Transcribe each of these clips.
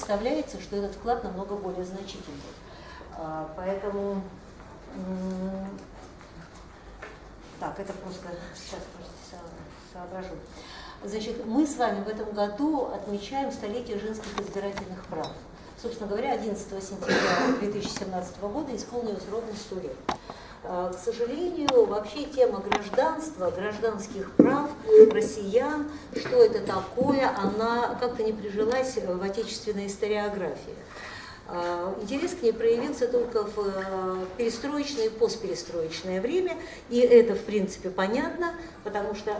представляется, что этот вклад намного более значительный. А, поэтому, так, это просто, сейчас, соображу. Значит, мы с вами в этом году отмечаем столетие женских избирательных прав. Собственно говоря, 11 сентября 2017 года исполнилось ровно 100 лет. А, к сожалению, вообще тема гражданства, гражданских прав россиян, что это такое, она как-то не прижилась в отечественной историографии. А, интерес к ней проявился только в э, перестроечное и постперестроечное время, и это, в принципе, понятно, потому что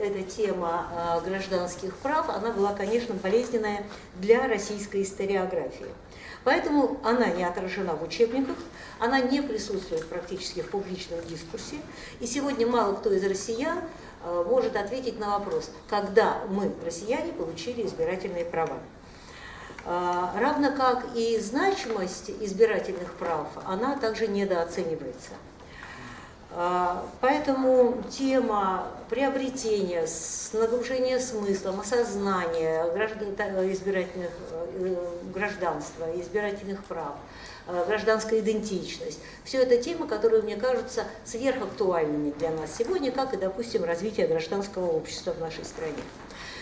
эта тема а, гражданских прав, она была, конечно, болезненная для российской историографии. Поэтому она не отражена в учебниках, она не присутствует практически в публичном дискурсе. И сегодня мало кто из россиян э, может ответить на вопрос, когда мы, россияне, получили избирательные права. Э, равно как и значимость избирательных прав, она также недооценивается. А, поэтому тема приобретения, нагружения смыслом, осознания избирательных, э, гражданства, избирательных прав, э, гражданская идентичность. Все это темы, которые, мне кажутся, сверхактуальными для нас сегодня, как и, допустим, развитие гражданского общества в нашей стране.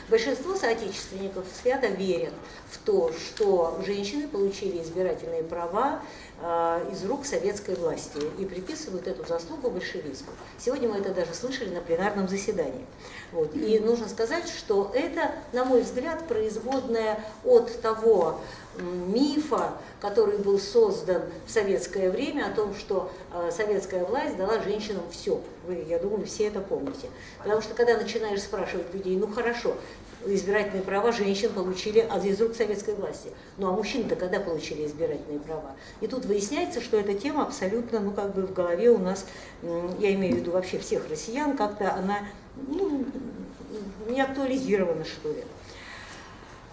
Большинство соотечественников свято верят в то, что женщины получили избирательные права э, из рук советской власти и приписывают эту заслугу большевизму. Сегодня мы это даже слышали на пленарном заседании. Вот. И нужно сказать, что это, на мой взгляд, производное от того мифа, который был создан в советское время о том, что э, советская власть дала женщинам все. Вы, я думаю, все это помните. Потому что когда начинаешь спрашивать людей, ну хорошо, избирательные права женщин получили из рук советской власти. Ну а мужчины-то когда получили избирательные права? И тут выясняется, что эта тема абсолютно, ну как бы в голове у нас, я имею в виду вообще всех россиян, как-то она ну, не актуализирована, что ли.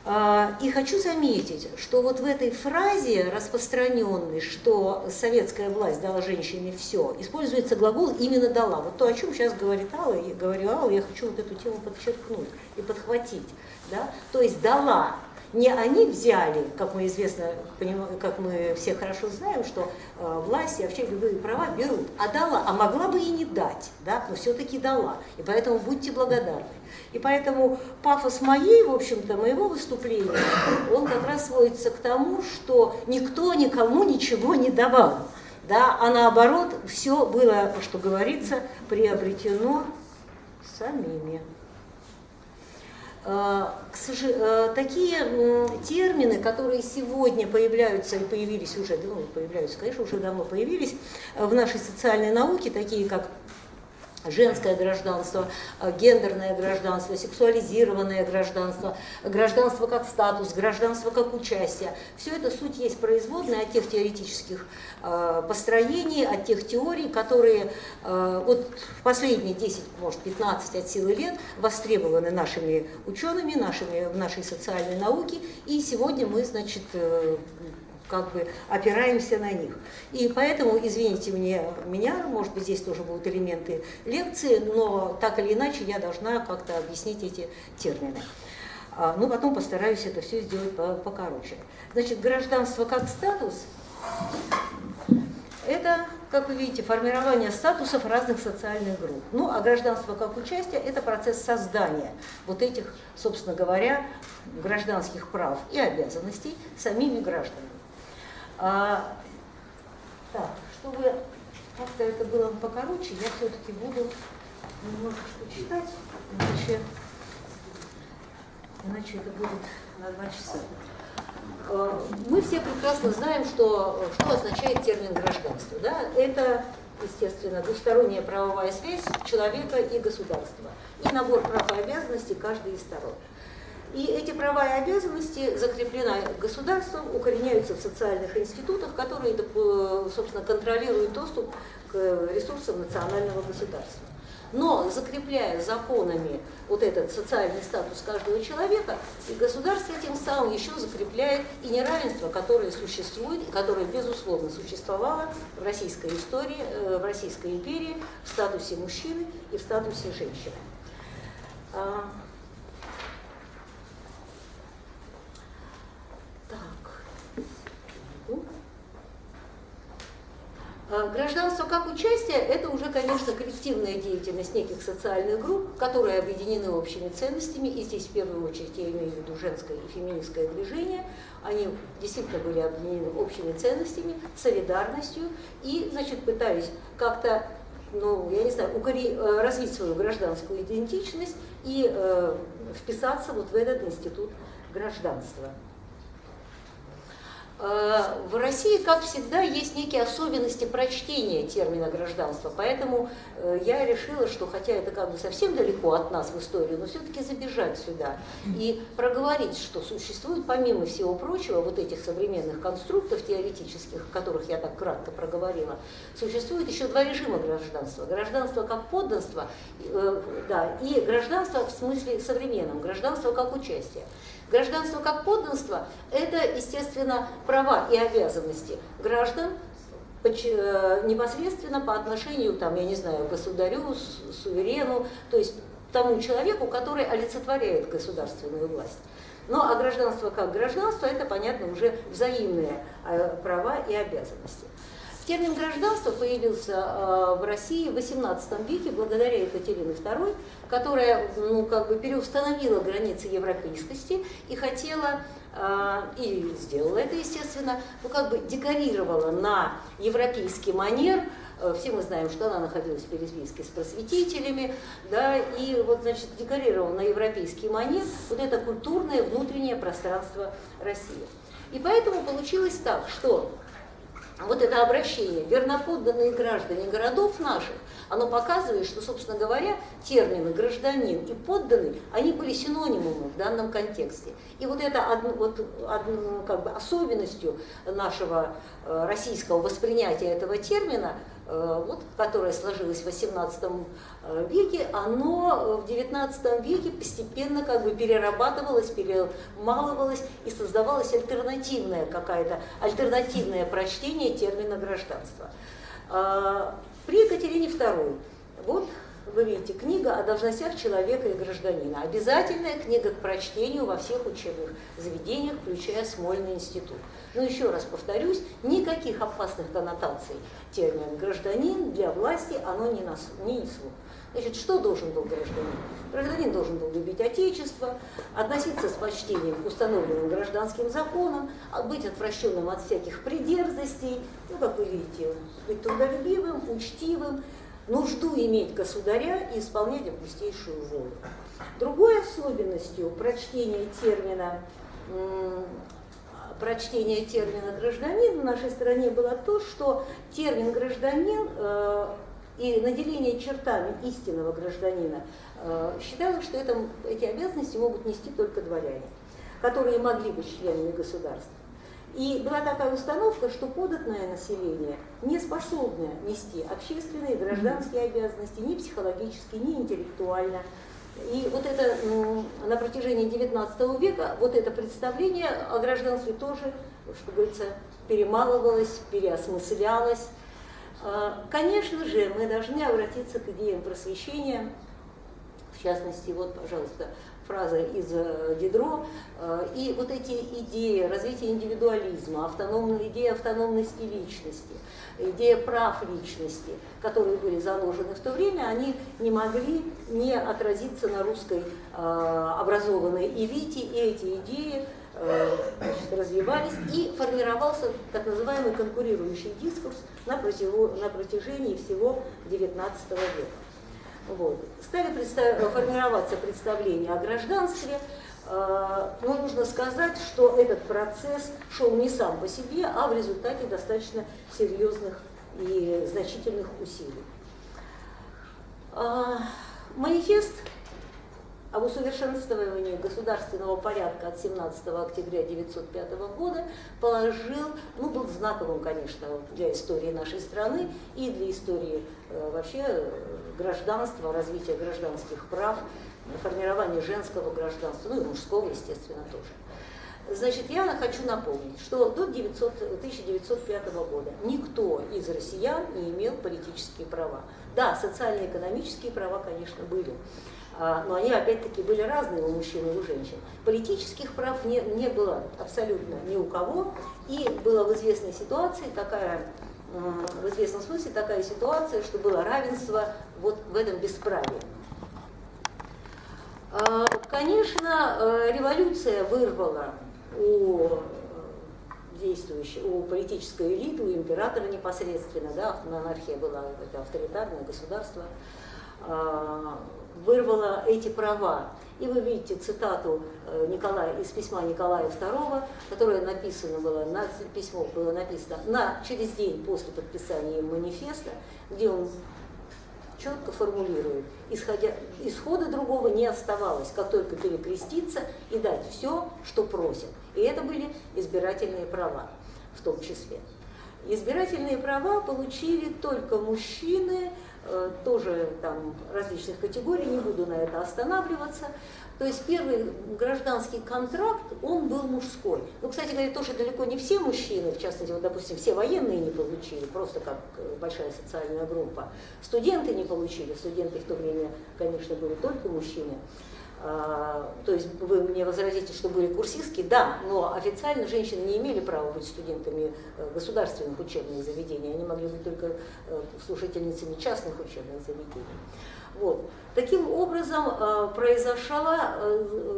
А, и хочу заметить, что вот в этой фразе распространенной, что советская власть дала женщине все, используется глагол именно дала. Вот то, о чем сейчас говорит Алла, и говорю Алла, я хочу вот эту тему подчеркнуть и подхватить. Да? То есть дала не они взяли, как мы известно, как мы все хорошо знаем, что э, власти вообще любые права берут, а дала, а могла бы и не дать, да, но все-таки дала. И поэтому будьте благодарны. И поэтому пафос моей, в общем-то, моего выступления, он как раз сводится к тому, что никто никому ничего не давал. Да, а наоборот, все было, что говорится, приобретено самими. Э, э, такие термины, которые сегодня появляются и появились уже, ну, появляются, конечно, уже давно появились в нашей социальной науке, такие как женское гражданство, э, гендерное гражданство, сексуализированное гражданство, гражданство как статус, гражданство как участие. Все это суть есть производная от тех теоретических э, построений, от тех теорий, которые э, вот в последние 10, может 15 от силы лет востребованы нашими учеными, нашими, в нашей социальной науке. И сегодня мы, значит, как бы опираемся на них. И поэтому, извините мне, меня, может быть, здесь тоже будут элементы лекции, но так или иначе я должна как-то объяснить эти термины. А, ну, потом постараюсь это все сделать покороче. Значит, гражданство как статус – это, как вы видите, формирование статусов разных социальных групп. Ну, а гражданство как участие – это процесс создания вот этих, собственно говоря, гражданских прав и обязанностей самими гражданами. А, так, чтобы как-то это было покороче, я все-таки буду немножечко читать, иначе, иначе это будет на два часа. А, мы все прекрасно знаем, что, что означает термин гражданство. Да? Это, естественно, двусторонняя правовая связь человека и государства. И набор прав и обязанностей каждой из сторон. И эти права и обязанности закреплены государством, укореняются в социальных институтах, которые, э, собственно, контролируют доступ к ресурсам национального государства. Но закрепляя законами вот этот социальный статус каждого человека, и государство тем самым еще закрепляет и неравенство, которое существует, и которое, безусловно, существовало в российской истории, э, в Российской империи, в статусе мужчины и в статусе женщины. А, Так. Э, гражданство как участие – это уже, конечно, коллективная деятельность неких социальных групп, которые объединены общими ценностями, и здесь в первую очередь я имею в виду женское и феминистское движение, они действительно были объединены общими ценностями, солидарностью, и, значит, пытались как-то, ну, я не знаю. Э, развить свою гражданскую идентичность и э, вписаться вот в этот институт гражданства. Э, в России, как всегда, есть некие особенности прочтения термина гражданства, поэтому э, я решила, что хотя это как бы совсем далеко от нас в историю, но все-таки забежать сюда и проговорить, что существует помимо всего прочего вот этих современных конструктов теоретических, о которых я так кратко проговорила, существует еще два режима гражданства. Гражданство как подданство, э, да, и гражданство в смысле современном, гражданство как участие. Гражданство как подданство – это, естественно, права и обязанности граждан э, непосредственно по отношению, там, я не знаю, государю, суверену, то есть тому человеку, который олицетворяет государственную власть. Ну а гражданство как гражданство – это, понятно, уже взаимные э, права и обязанности. Термин гражданство появился э, в России в XVIII веке благодаря Екатерине II, которая ну, как бы переустановила границы европейскости и хотела э, и сделала это, естественно, ну, как бы декорировала на европейский манер э, все мы знаем, что она находилась в Пересбийске с просветителями, да, и вот, значит, декорировала на европейский манер вот это культурное внутреннее пространство России. И поэтому получилось так, что вот это обращение «верноподданные граждане городов наших», оно показывает, что, собственно говоря, термины «гражданин» и «подданный», они были синонимами в данном контексте. И вот это одно, вот, одно, как бы особенностью нашего э, российского воспринятия этого термина – вот, которое сложилось в XVIII э, веке, оно в XIX веке постепенно как бы перерабатывалось, перемалывалось и создавалось альтернативное какое-то, альтернативное прочтение термина гражданства. Э, при Екатерине II, вот вы видите, книга о должностях человека и гражданина. Обязательная книга к прочтению во всех учебных заведениях, включая Смольный институт. Но еще раз повторюсь, никаких опасных коннотаций термин «гражданин» для власти оно не, не несло. Значит, что должен был гражданин? Гражданин должен был любить Отечество, относиться с почтением к установленным гражданским законам, а быть отвращенным от всяких придерзостей, ну, как вы видите, быть трудолюбивым, учтивым, нужду иметь государя и исполнять августейшую волю. Другой особенностью прочтения термина прочтения термина гражданин в нашей стране было то, что термин гражданин э, и наделение чертами истинного гражданина э, считалось, что это, эти обязанности могут нести только дворяне, которые могли быть членами государства. И была такая установка, что податное население не способно нести общественные, гражданские обязанности ни психологически, ни интеллектуально. И вот это на протяжении XIX века, вот это представление о гражданстве тоже, что говорится, перемалывалось, переосмыслялось. А, конечно же, мы должны обратиться к идеям просвещения, в частности, вот, пожалуйста, фраза из э, Дидро, э, и вот эти идеи развития индивидуализма, автономной, идея автономности личности, идея прав личности, которые были заложены в то время, они не могли не отразиться на русской э, образованной элите, и эти идеи значит, развивались, и формировался так называемый конкурирующий дискурс на протяжении всего XIX века. Вот. Стали представ... формироваться представления о гражданстве, э, но нужно сказать, что этот процесс шел не сам по себе, а в результате достаточно серьезных и значительных усилий. Э, манифест об усовершенствовании государственного порядка от 17 октября 1905 года положил, ну, был знаковым, конечно, для истории нашей страны и для истории э, вообще э, гражданства, развития гражданских прав, формирования женского гражданства, ну и мужского, естественно, тоже. Значит, я хочу напомнить, что до 900, 1905 года никто из россиян не имел политические права. Да, социально-экономические права, конечно, были. А, но они опять-таки были разные у мужчин и у женщин. Политических прав не, не было абсолютно ни у кого, и была в известной ситуации такая в известном смысле такая ситуация, что было равенство вот в этом бесправии. А, конечно, э, революция вырвала у э, действующей, у политической элиты, у императора непосредственно, да, монархия была это авторитарное государство, а, вырвала эти права. И вы видите цитату э, Николая, из письма Николая II, которое написано было, на, письмо было написано на, через день после подписания манифеста, где он четко формулирует, исходя, исхода другого не оставалось, как только перекреститься и дать все, что просят. И это были избирательные права в том числе. Избирательные права получили только мужчины, Э, тоже там различных категорий, не буду на это останавливаться. То есть первый гражданский контракт, он был мужской. Ну, кстати говоря, тоже далеко не все мужчины, в частности, вот, допустим, все военные не получили, просто как э, большая социальная группа. Студенты не получили, студенты в то время, конечно, были только мужчины. А, то есть вы мне возразите, что были курсистки, да, но официально женщины не имели права быть студентами э, государственных учебных заведений, они могли быть только э, слушательницами частных учебных заведений. Вот. Таким образом э, произошла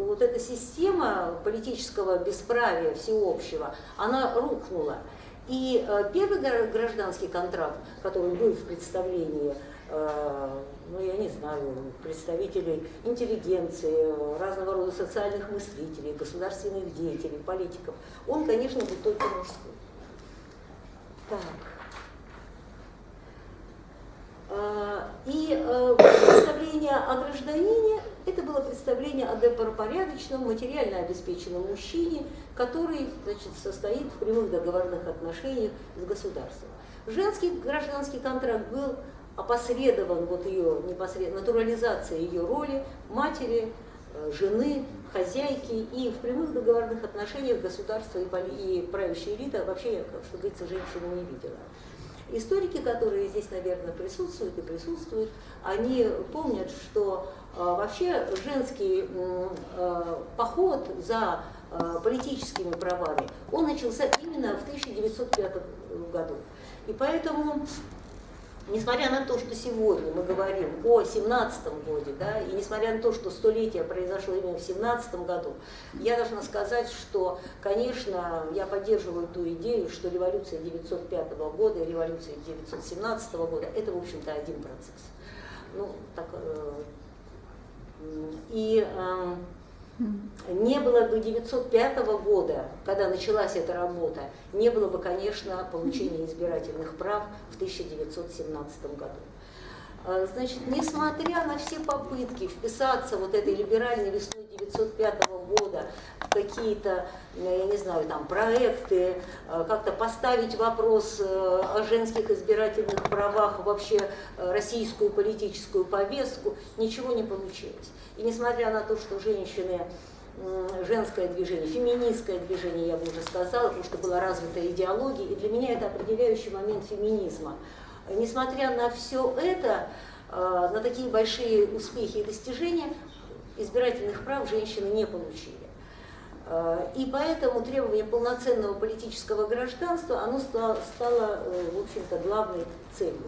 вот эта система политического бесправия всеобщего, она рухнула. И первый гражданский контракт, который был в представлении ну, я не знаю, представителей интеллигенции, разного рода социальных мыслителей, государственных деятелей, политиков, он, конечно, был только мужской. Так. А, и э, представление о гражданине – это было представление о добропорядочном, материально обеспеченном мужчине, который значит, состоит в прямых договорных отношениях с государством. Женский гражданский контракт был опосредован вот ее непосредственно натурализация ее роли матери, э, жены, хозяйки и в прямых договорных отношениях государства и, и правящая элита вообще, как что говорится, женщину не видела. Историки, которые здесь, наверное, присутствуют и присутствуют, они помнят, что э, вообще женский э, поход за э, политическими правами, он начался именно в 1905 году. И поэтому несмотря на то, что сегодня мы говорим о 17 годе, да, и несмотря на то, что столетие произошло именно в 17 году, я должна сказать, что, конечно, я поддерживаю ту идею, что революция 905 года и революция 917 года – это, в общем-то, один процесс. Ну, так, э, и э, не было бы 905 года, когда началась эта работа, не было бы, конечно, получения избирательных прав в 1917 году. А, значит, несмотря на все попытки вписаться вот этой либеральной весной 1905 года в какие-то, я не знаю, там проекты, а, как-то поставить вопрос э, о женских избирательных правах, вообще э, российскую политическую повестку, ничего не получилось. И несмотря на то, что женщины женское движение, феминистское движение, я бы уже сказала, потому что была развита идеология, и для меня это определяющий момент феминизма. Несмотря на все это, э, на такие большие успехи и достижения, избирательных прав женщины не получили. Э, и поэтому требование полноценного политического гражданства, оно стало, э, в главной целью.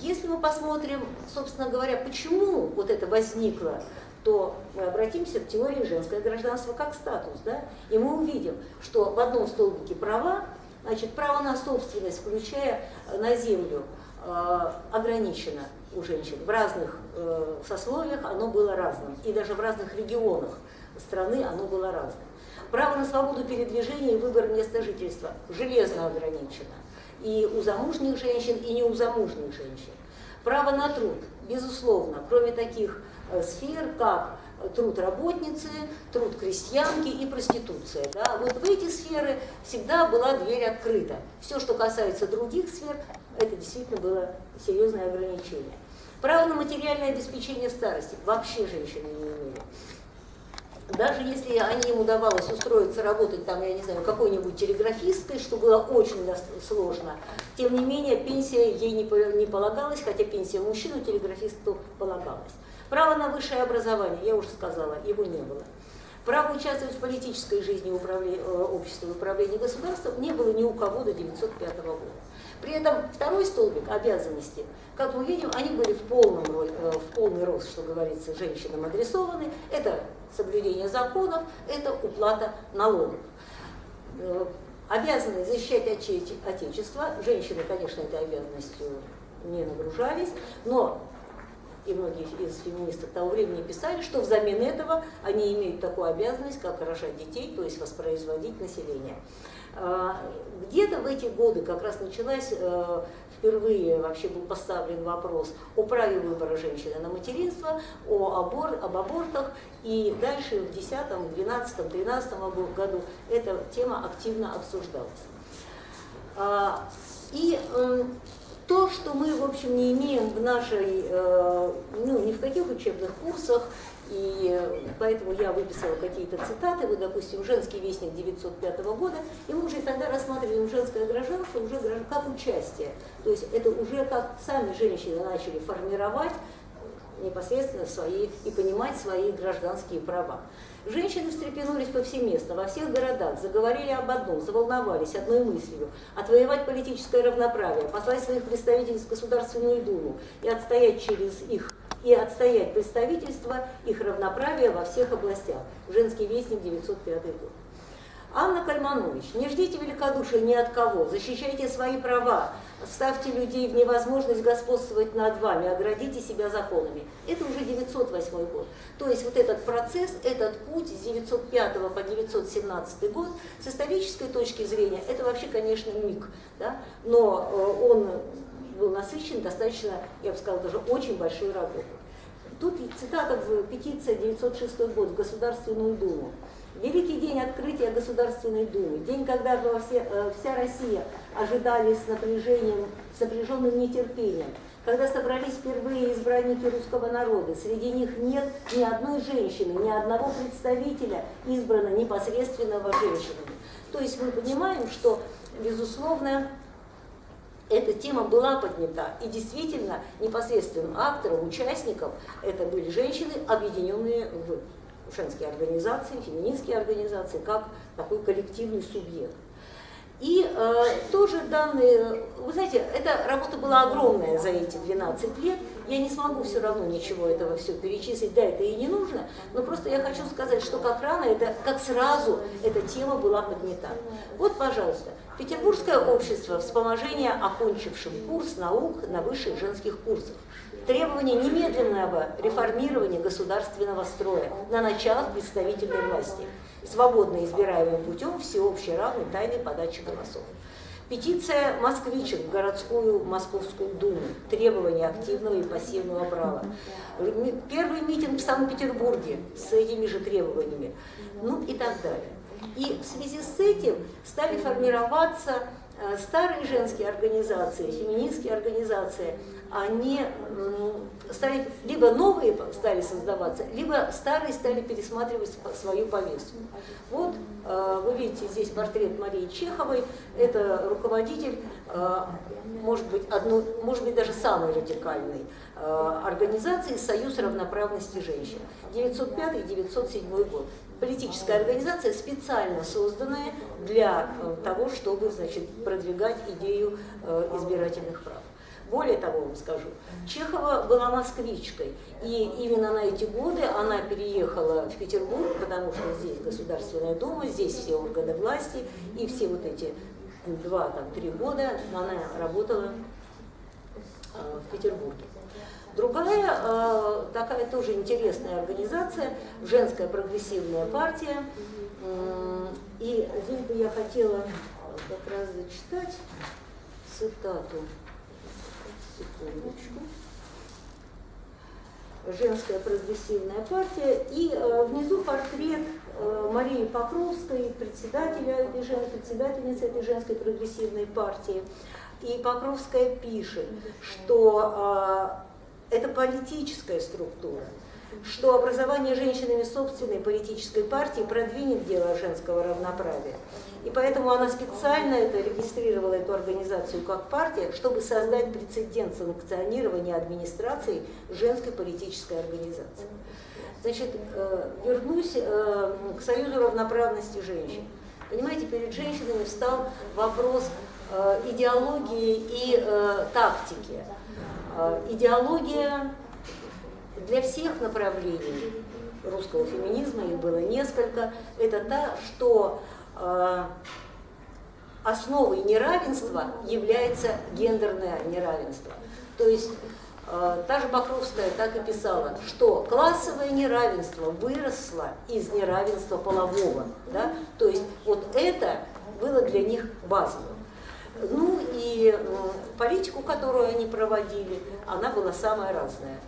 Если мы посмотрим, собственно говоря, почему вот это возникло, то мы обратимся к теории женское гражданство как статус, да, и мы увидим, что в одном столбике права, значит, право на собственность, включая на землю, ограничено у женщин. В разных э, сословиях оно было разным, и даже в разных регионах страны оно было разным. Право на свободу передвижения и выбор места жительства железно ограничено и у замужних женщин, и не у замужних женщин. Право на труд, безусловно, кроме таких Э, сфер, как труд работницы, труд крестьянки и проституция. Да? Вот в эти сферы всегда была дверь открыта. Все, что касается других сфер, это действительно было серьезное ограничение. Право на материальное обеспечение старости вообще женщины не имели. Даже если они им удавалось устроиться работать там, я не знаю, какой-нибудь телеграфисткой, что было очень сложно, тем не менее пенсия ей не полагалась, хотя пенсия мужчину телеграфисту полагалась. Право на высшее образование, я уже сказала, его не было. Право участвовать в политической жизни э, общества и управлении государством не было ни у кого до 1905 года. При этом второй столбик обязанности, как мы видим, они были в, полном, э, в полный рост, что говорится, женщинам адресованы. Это соблюдение законов, это уплата налогов. Э, обязаны защищать Отечество. Женщины, конечно, этой обязанностью не нагружались, но и многие из феминисток того времени писали, что взамен этого они имеют такую обязанность, как рожать детей, то есть воспроизводить население. А, где-то в эти годы как раз началась, э, впервые вообще был поставлен вопрос о праве выбора женщины на материнство, о абор, об абортах, и дальше в 2010, 12, 13 году эта тема активно обсуждалась. А, и то, что мы, в общем, не имеем в нашей, э, ну, ни в каких учебных курсах, и поэтому я выписала какие-то цитаты, вот, допустим, «Женский вестник» 905 года, и мы уже тогда рассматриваем женское гражданство уже как участие. То есть это уже как сами женщины начали формировать непосредственно свои и понимать свои гражданские права. Женщины встрепенулись повсеместно, во всех городах, заговорили об одном, заволновались одной мыслью – отвоевать политическое равноправие, послать своих представителей в Государственную Думу и отстоять через их и отстоять представительство их равноправия во всех областях. Женский вестник, 905 год. Анна Кальманович, не ждите великодушия ни от кого, защищайте свои права, ставьте людей в невозможность господствовать над вами, оградите себя законами. Это уже 908 год. То есть вот этот процесс, этот путь с 905 по 917 год, с исторической точки зрения, это вообще, конечно, миг, да? но э, он был насыщен достаточно, я бы сказала, даже очень большой работой. Тут цитата в петиции 906 год в Государственную Думу. Великий день открытия Государственной Думы, день, когда все, э, вся Россия ожидали с напряжением, с напряженным нетерпением, когда собрались впервые избранники русского народа, среди них нет ни одной женщины, ни одного представителя избрано непосредственного женщинами. То есть мы понимаем, что, безусловно, эта тема была поднята. И действительно, непосредственным актором, участником это были женщины, объединенные в женские организации, феминистские организации, как такой коллективный субъект. И э, тоже данные, вы знаете, эта работа была огромная за эти 12 лет, я не смогу все равно ничего этого все перечислить, да, это и не нужно, но просто я хочу сказать, что как рано, это, как сразу эта тема была поднята. Вот, пожалуйста, Петербургское общество вспоможения окончившим курс наук на высших женских курсах требование немедленного реформирования государственного строя на началах представительной власти, свободно избираемым путем всеобщей равной тайной подачи голосов. Петиция москвичек в городскую Московскую Думу. Требования активного и пассивного права. Первый митинг в Санкт-Петербурге с этими же требованиями. Ну и так далее. И в связи с этим стали формироваться э, старые женские организации, феминистские организации, они стали, либо новые стали создаваться, либо старые стали пересматривать свою повестку. Вот э, вы видите здесь портрет Марии Чеховой, это руководитель, э, может быть, одну, может быть даже самой радикальной организации «Союз равноправности женщин» 905-907 год. Политическая организация, специально созданная для того, чтобы значит, продвигать идею избирательных прав. Более того, вам скажу, Чехова была москвичкой, и именно на эти годы она переехала в Петербург, потому что здесь Государственная Дума, здесь все органы власти, и все вот эти два-три года она работала э, в Петербурге. Другая э, такая тоже интересная организация, женская прогрессивная партия. И здесь бы я хотела как раз зачитать цитату секундочку. Женская прогрессивная партия. И э, внизу портрет э, Марии Покровской, председателя председательницы этой женской прогрессивной партии. И Покровская пишет, что э, это политическая структура, что образование женщинами собственной политической партии продвинет дело женского равноправия. И поэтому она специально это регистрировала эту организацию как партия, чтобы создать прецедент санкционирования администрации женской политической организации. Значит, э, вернусь э, к Союзу равноправности женщин. Понимаете, перед женщинами встал вопрос э, идеологии и тактики. Идеология для всех направлений русского феминизма, их было несколько, это та, что основой неравенства является гендерное неравенство. То есть Э, та же Бакровская так и писала, что классовое неравенство выросло из неравенства полового. Да? То есть вот это было для них базовым. Ну и политику, которую они проводили, она была самая разная.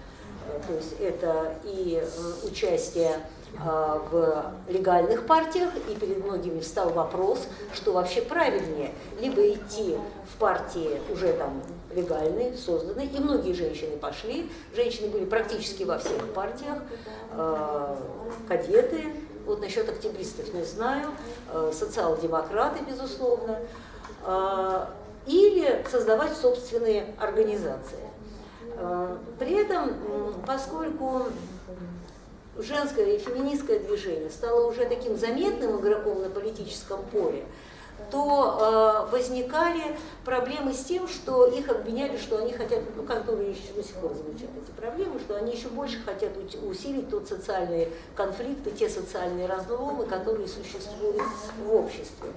Э, то есть это и участие а, в легальных партиях, и перед многими встал вопрос, что вообще правильнее, либо идти в партии уже там легальные, созданные, и многие женщины пошли, женщины были практически во всех партиях, а, кадеты, вот насчет октябристов не знаю, а, социал-демократы, безусловно, или создавать собственные организации. При этом, поскольку женское и феминистское движение стало уже таким заметным игроком на политическом поле, то э, возникали проблемы с тем, что их обвиняли, что они хотят, ну, которые еще до сих пор звучат эти проблемы, что они еще больше хотят усилить тот социальные конфликты, те социальные разломы, которые существуют в обществе.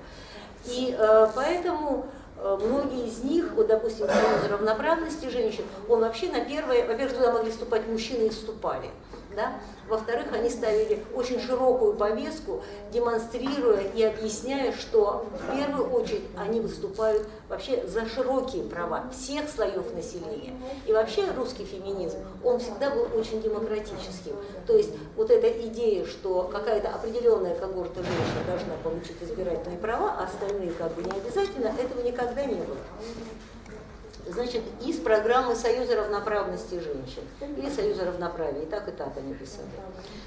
И э, поэтому э, многие из них, вот, допустим, Союз равноправности женщин, он вообще на первое, во-первых, туда могли вступать мужчины и вступали, да? Во-вторых, они ставили очень широкую повестку, демонстрируя и объясняя, что в первую очередь они выступают вообще за широкие права всех слоев населения. И вообще русский феминизм, он всегда был очень демократическим. То есть вот эта идея, что какая-то определенная когорта женщин должна получить избирательные права, а остальные как бы не обязательно, этого никогда не было значит, из программы Союза равноправности женщин или Союза равноправия, и так и так они писали.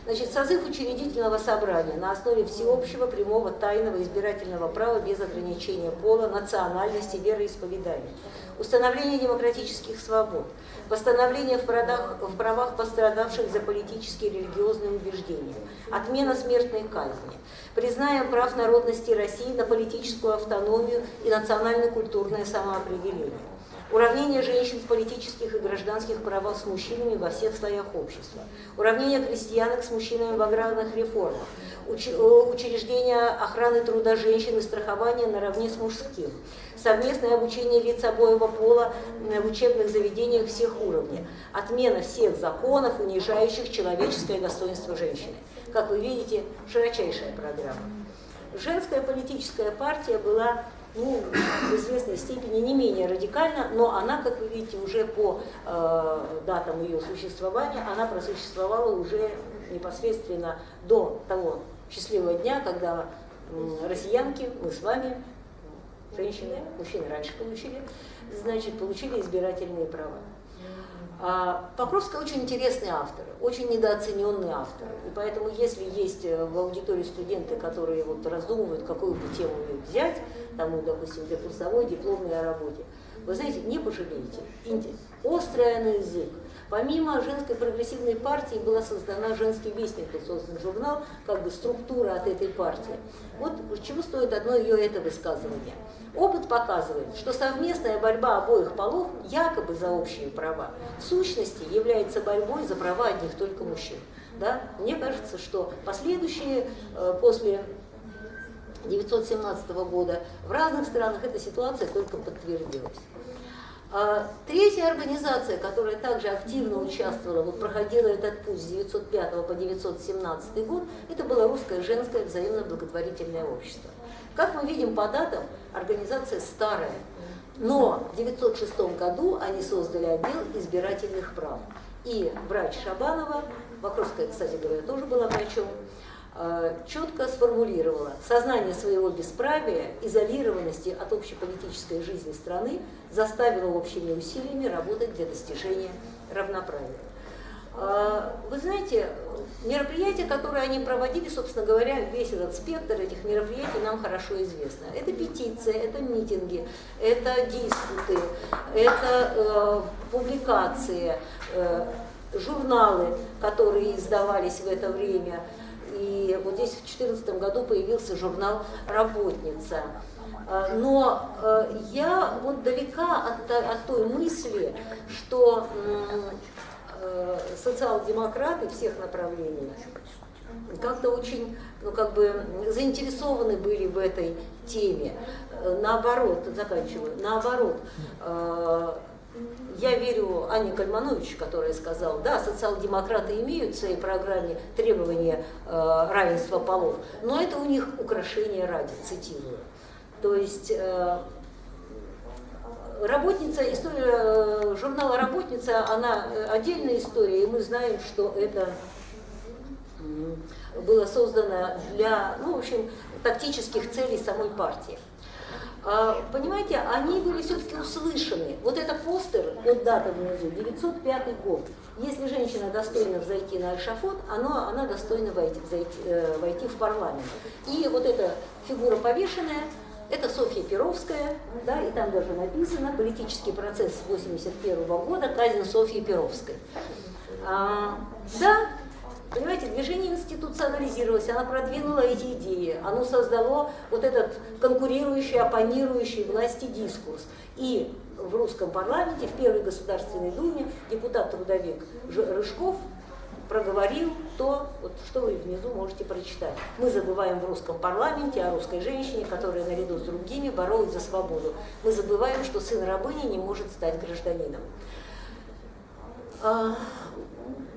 Значит, созыв учредительного собрания на основе всеобщего, прямого, тайного избирательного права без ограничения пола, национальности, вероисповедания, установление демократических свобод, восстановление в, правах, в правах пострадавших за политические и религиозные убеждения, отмена смертной казни, признаем прав народности России на политическую автономию и национально-культурное самоопределение, уравнение женщин в политических и гражданских правах с мужчинами во всех слоях общества, уравнение крестьянок с мужчинами в аграрных реформах, э, учреждение охраны труда женщин и страхования наравне с мужским, совместное обучение лиц обоего пола в учебных заведениях всех уровней, отмена всех законов, унижающих человеческое достоинство женщины. Как вы видите, широчайшая программа. Женская политическая партия была ну, в известной степени не менее радикальна, но она, как вы видите, уже по э, датам ее существования, она просуществовала уже непосредственно до того счастливого дня, когда э, россиянки, мы с вами, женщины, мужчины раньше получили, значит, получили избирательные права. А Покровская очень интересный автор, очень недооцененный автор. И поэтому, если есть э, в аудитории студенты, которые вот раздумывают, какую бы тему взять, тому, допустим, для курсовой, дипломной работе, вы знаете, не пожалеете. Острая на язык, Помимо женской прогрессивной партии была создана «Женский вестник», создан журнал, как бы структура от этой партии. Вот чего стоит одно ее это высказывание. Опыт показывает, что совместная борьба обоих полов, якобы за общие права, в сущности является борьбой за права одних только мужчин. Да? Мне кажется, что последующие, э, после 1917 года, в разных странах эта ситуация только подтвердилась. А третья организация, которая также активно участвовала, вот проходила этот путь с 1905 по 1917 год, это было Русское женское взаимно-благотворительное общество. Как мы видим по датам, организация старая, но в 1906 году они создали отдел избирательных прав. И врач Шабанова, Вокровская, кстати говоря, тоже была врачом, четко сформулировала сознание своего бесправия, изолированности от общеполитической жизни страны заставило общими усилиями работать для достижения равноправия. А, вы знаете, мероприятия, которые они проводили, собственно говоря, весь этот спектр этих мероприятий нам хорошо известно. Это петиции, это митинги, это диспуты, это э, публикации, э, журналы, которые издавались в это время. И вот здесь в 2014 году появился журнал «Работница». А, но э, я вот далека от, от той мысли, что э, социал-демократы всех направлений как-то очень, ну как бы заинтересованы были в этой теме. Наоборот, заканчиваю, наоборот, э, я верю Анне Кальманович, которая сказала, да, социал-демократы имеют в своей программе требования э, равенства полов, но это у них украшение ради, цитирую. То есть э, работница, история э, журнала «Работница», она э, отдельная история, и мы знаем, что это было создано для, ну, в общем, тактических целей самой партии. А, понимаете, они были все-таки услышаны. Вот это постер, вот дата внизу, 905 год. Если женщина достойна взойти на Альшафот, она, она достойна войти, взойти, э, войти в парламент. И вот эта фигура повешенная, это Софья Перовская, да, и там даже написано «Политический процесс 81 года. Казнь Софьи Перовской». А, да, Понимаете, движение институционализировалось, она продвинула эти идеи, оно создало вот этот конкурирующий, оппонирующий власти дискурс. И в русском парламенте, в Первой Государственной Думе депутат-трудовик Рыжков проговорил то, вот, что вы внизу можете прочитать. Мы забываем в русском парламенте о русской женщине, которая наряду с другими боролась за свободу. Мы забываем, что сын рабыни не может стать гражданином.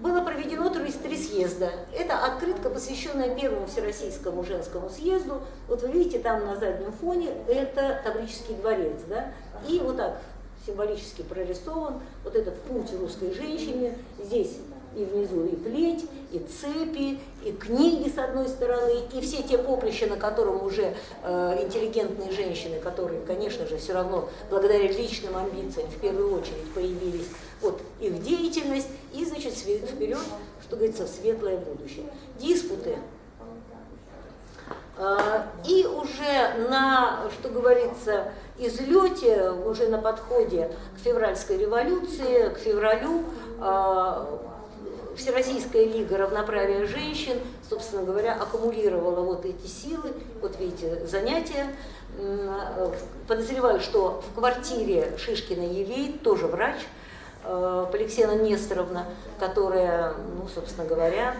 Было проведено три съезда. Это открытка, посвященная первому Всероссийскому женскому съезду. Вот вы видите, там на заднем фоне это Таврический дворец. Да? И вот так символически прорисован вот этот путь русской женщины. Здесь и внизу и плеть, и цепи, и книги с одной стороны, и все те поприща, на котором уже э, интеллигентные женщины, которые, конечно же, все равно благодаря личным амбициям в первую очередь появились, вот их деятельность, и, значит, вперед, что говорится, в светлое будущее. Диспуты. Э, и уже на, что говорится, излете, уже на подходе к февральской революции, к февралю, э, Всероссийская лига равноправия женщин, собственно говоря, аккумулировала вот эти силы, вот видите, занятия. Подозреваю, что в квартире Шишкина Евей, тоже врач, э, Поликсена Несторовна, которая, ну, собственно говоря,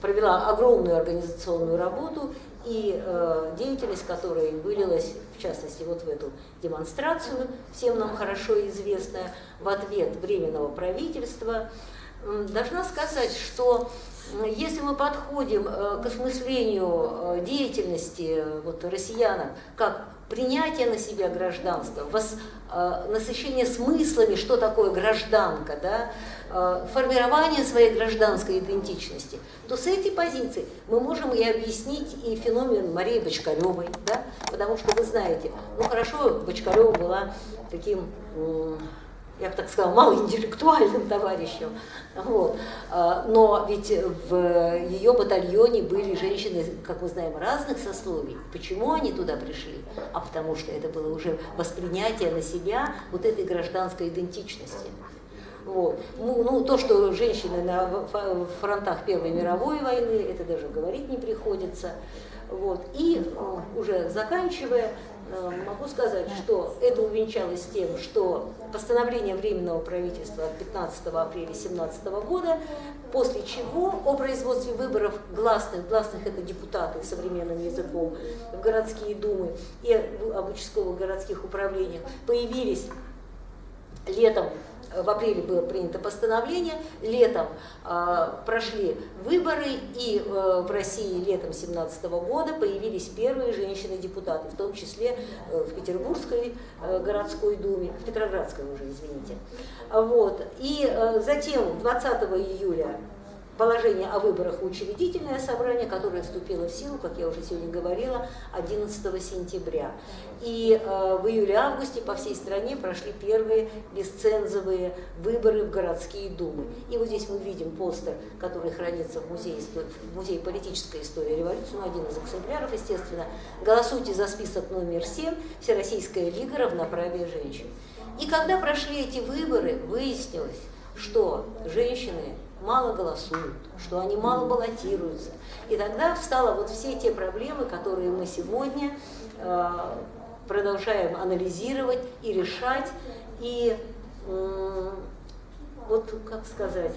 провела огромную организационную работу и э, деятельность которой вылилась, в частности, вот в эту демонстрацию, всем нам хорошо известная, в ответ Временного правительства, должна сказать, что если мы подходим э, к осмыслению э, деятельности э, вот, россиянам как принятие на себя гражданства, вос, насыщение смыслами, что такое гражданка, да, формирование своей гражданской идентичности, то с этой позиции мы можем и объяснить и феномен Марии Бочкаревой, да, потому что вы знаете, ну хорошо, Бочкарева была таким я бы так сказала, малоинтеллектуальным товарищем. Вот. А, но ведь в ее батальоне были женщины, как мы знаем, разных сословий. Почему они туда пришли? А потому что это было уже воспринятие на себя вот этой гражданской идентичности. Вот. Ну, ну, то, что женщины на фронтах Первой мировой войны, это даже говорить не приходится. Вот. И э, уже заканчивая, могу сказать, что это увенчалось тем, что постановление Временного правительства от 15 апреля 2017 года, после чего о производстве выборов гласных, гласных это депутаты современным языком, в городские думы и об участковых городских управлениях появились летом в апреле было принято постановление, летом э, прошли выборы, и э, в России летом 2017 года появились первые женщины-депутаты, в том числе э, в Петербургской э, городской думе, в Петроградской уже, извините. Вот. И э, затем 20 июля положение о выборах в учредительное собрание, которое вступило в силу, как я уже сегодня говорила, 11 сентября. И э, в июле-августе по всей стране прошли первые бесцензовые выборы в городские думы. И вот здесь мы видим постер, который хранится в музее, в музее политической истории революции, ну, один из экземпляров, естественно. Голосуйте за список номер 7, Всероссийская лига равноправия женщин. И когда прошли эти выборы, выяснилось, что женщины мало голосуют, что они мало баллотируются. И тогда встало вот все те проблемы, которые мы сегодня э, продолжаем анализировать и решать. И э, вот, как сказать,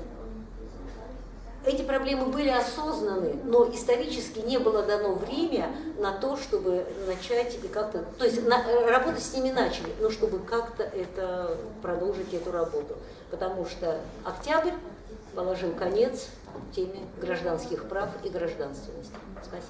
эти проблемы были осознаны, но исторически не было дано время на то, чтобы начать и как-то, то есть на, работать с ними начали, но чтобы как-то это продолжить эту работу, потому что октябрь положил конец теме гражданских прав и гражданственности. Спасибо.